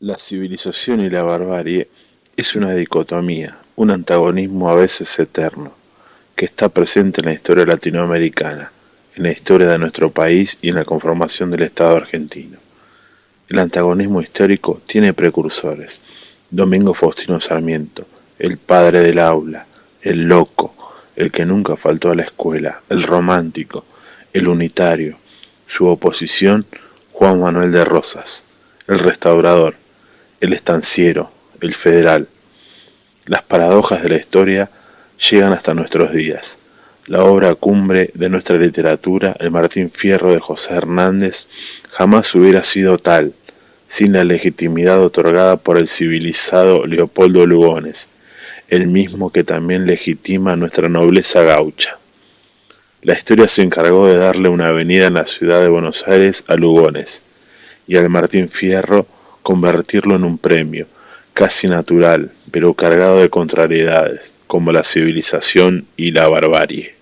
La civilización y la barbarie es una dicotomía, un antagonismo a veces eterno, que está presente en la historia latinoamericana, en la historia de nuestro país y en la conformación del Estado argentino. El antagonismo histórico tiene precursores. Domingo Faustino Sarmiento, el padre del aula, el loco, el que nunca faltó a la escuela, el romántico, el unitario. Su oposición, Juan Manuel de Rosas, el restaurador, el estanciero, el federal. Las paradojas de la historia llegan hasta nuestros días. La obra cumbre de nuestra literatura, el Martín Fierro de José Hernández, jamás hubiera sido tal, sin la legitimidad otorgada por el civilizado Leopoldo Lugones, el mismo que también legitima nuestra nobleza gaucha. La historia se encargó de darle una avenida en la ciudad de Buenos Aires a Lugones, y al Martín Fierro convertirlo en un premio, casi natural, pero cargado de contrariedades, como la civilización y la barbarie.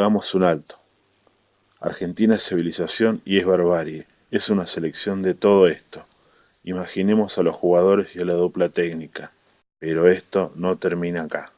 Hagamos un alto. Argentina es civilización y es barbarie. Es una selección de todo esto. Imaginemos a los jugadores y a la dupla técnica. Pero esto no termina acá.